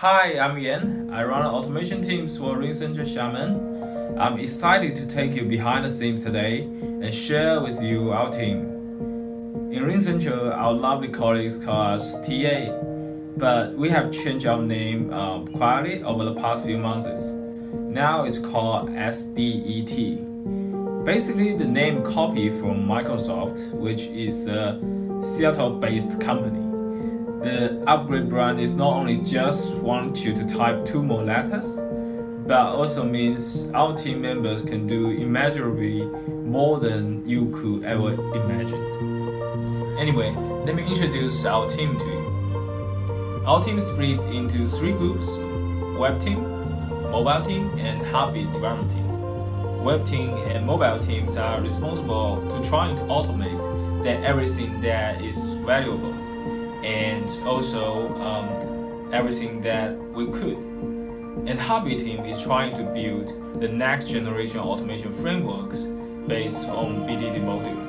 Hi, I'm Yan. I run automation teams for RingCentral Xiamen. I'm excited to take you behind the scenes today and share with you our team. In RingCentral, our lovely colleagues call us TA, but we have changed our name uh, quietly over the past few months. Now it's called SDET. Basically, the name copied from Microsoft, which is a Seattle-based company. The upgrade brand is not only just want you to type two more letters, but also means our team members can do immeasurably more than you could ever imagine. Anyway, let me introduce our team to you. Our team split into three groups, web team, mobile team, and Heartbeat development team. Web team and mobile teams are responsible to trying to automate that everything that is valuable and also um, everything that we could. And Heartbeat team is trying to build the next generation automation frameworks based on BDD module.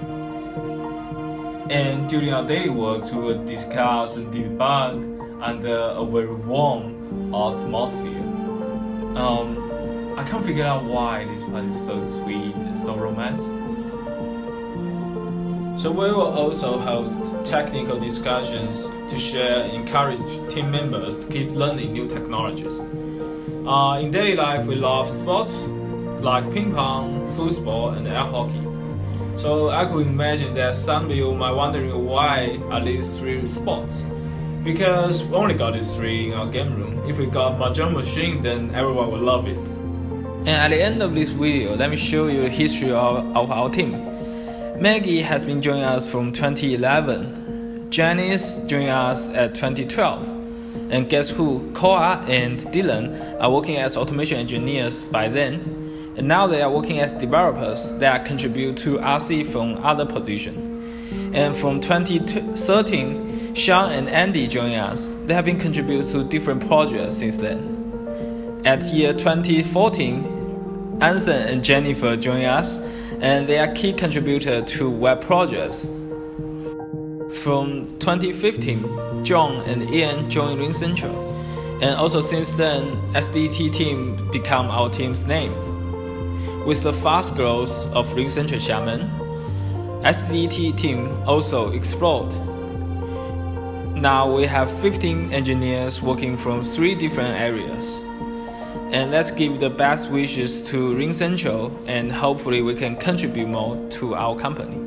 And during our daily works, we will discuss and debug under a very warm atmosphere. Um, I can't figure out why this part is so sweet and so romantic. So we will also host technical discussions to share and encourage team members to keep learning new technologies. Uh, in daily life, we love sports like ping pong, football, and air hockey. So I could imagine that some of you might wondering why are these three sports? Because we only got these three in our game room. If we got Mahjong machine, then everyone will love it. And at the end of this video, let me show you the history of, of our team. Maggie has been joining us from 2011. Janice joined us at 2012. And guess who? Koa and Dylan are working as automation engineers by then. And now they are working as developers that contribute to RC from other positions. And from 2013, Sean and Andy joined us. They have been contributing to different projects since then. At year 2014, Anson and Jennifer joined us and they are key contributor to web projects. From 2015, John and Ian joined RingCentral, and also since then, SDT team become our team's name. With the fast growth of RingCentral Xiamen, SDT team also exploded. Now we have 15 engineers working from three different areas. And let's give the best wishes to Ring Central and hopefully we can contribute more to our company.